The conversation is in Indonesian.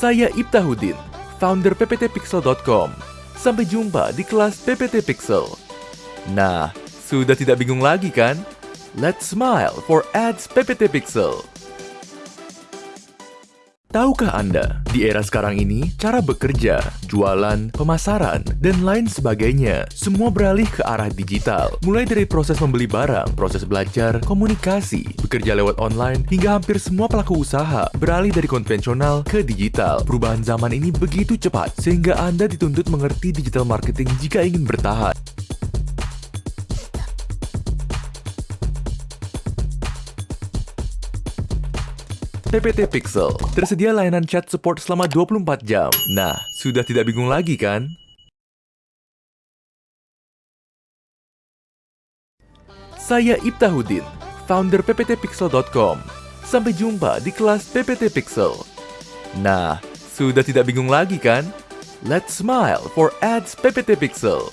Saya Ibtahudin, founder pptpixel.com. Sampai jumpa di kelas PPT Pixel. Nah, sudah tidak bingung lagi kan? Let's smile for ads PPT Pixel. Tahukah Anda, di era sekarang ini, cara bekerja, jualan, pemasaran, dan lain sebagainya, semua beralih ke arah digital. Mulai dari proses membeli barang, proses belajar, komunikasi, bekerja lewat online, hingga hampir semua pelaku usaha beralih dari konvensional ke digital. Perubahan zaman ini begitu cepat, sehingga Anda dituntut mengerti digital marketing jika ingin bertahan. PPT Pixel. Tersedia layanan chat support selama 24 jam. Nah, sudah tidak bingung lagi kan? Saya Ibtahudin, founder pptpixel.com. Sampai jumpa di kelas PPT Pixel. Nah, sudah tidak bingung lagi kan? Let's smile for ads PPT Pixel.